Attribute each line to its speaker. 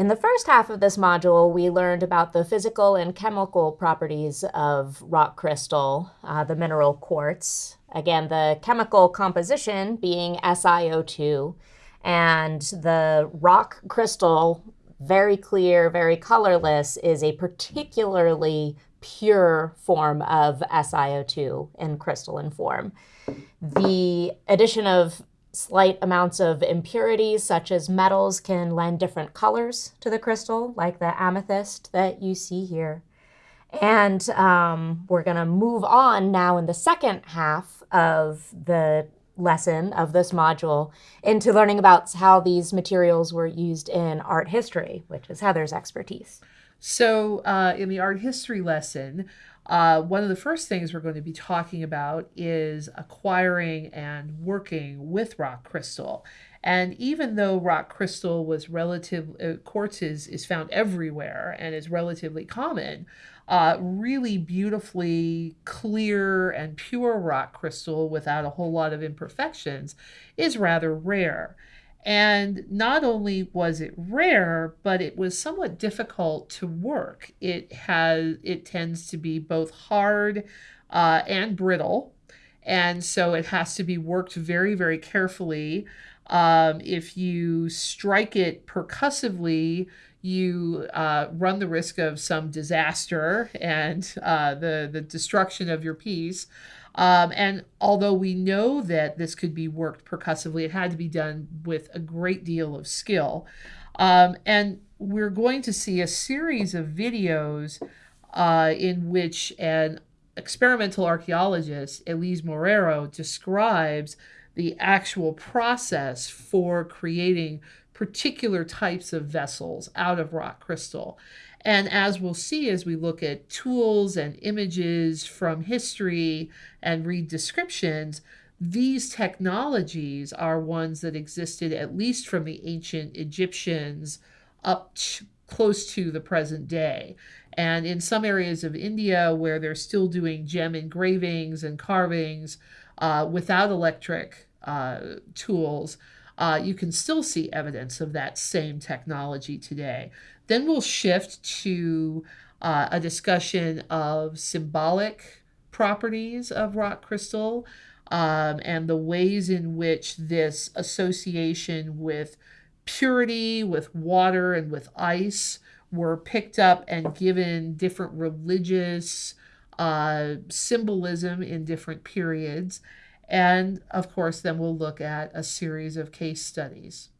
Speaker 1: In the first half of this module, we learned about the physical and chemical properties of rock crystal, uh, the mineral quartz. Again, the chemical composition being SiO2, and the rock crystal, very clear, very colorless, is a particularly pure form of SiO2 in crystalline form. The addition of Slight amounts of impurities, such as metals, can lend different colors to the crystal, like the amethyst that you see here. And um, we're going to move on now in the second half of the lesson of this module into learning about how these materials were used in art history, which is Heather's expertise.
Speaker 2: So uh, in the art history lesson, uh, one of the first things we're going to be talking about is acquiring and working with rock crystal. And even though rock crystal was relative, uh, quartz is, is found everywhere and is relatively common, uh, really beautifully clear and pure rock crystal without a whole lot of imperfections is rather rare. And not only was it rare, but it was somewhat difficult to work. It has it tends to be both hard uh, and brittle, and so it has to be worked very very carefully. Um, if you strike it percussively, you uh, run the risk of some disaster and uh, the the destruction of your piece. Um, and although we know that this could be worked percussively, it had to be done with a great deal of skill. Um, and we're going to see a series of videos uh, in which an experimental archaeologist, Elise Morero, describes the actual process for creating particular types of vessels out of rock crystal. And as we'll see as we look at tools and images from history and read descriptions, these technologies are ones that existed at least from the ancient Egyptians up close to the present day. And in some areas of India where they're still doing gem engravings and carvings uh, without electric uh, tools, uh, you can still see evidence of that same technology today. Then we'll shift to uh, a discussion of symbolic properties of rock crystal um, and the ways in which this association with purity, with water, and with ice were picked up and given different religious uh, symbolism in different periods. And of course, then we'll look at a series of case studies.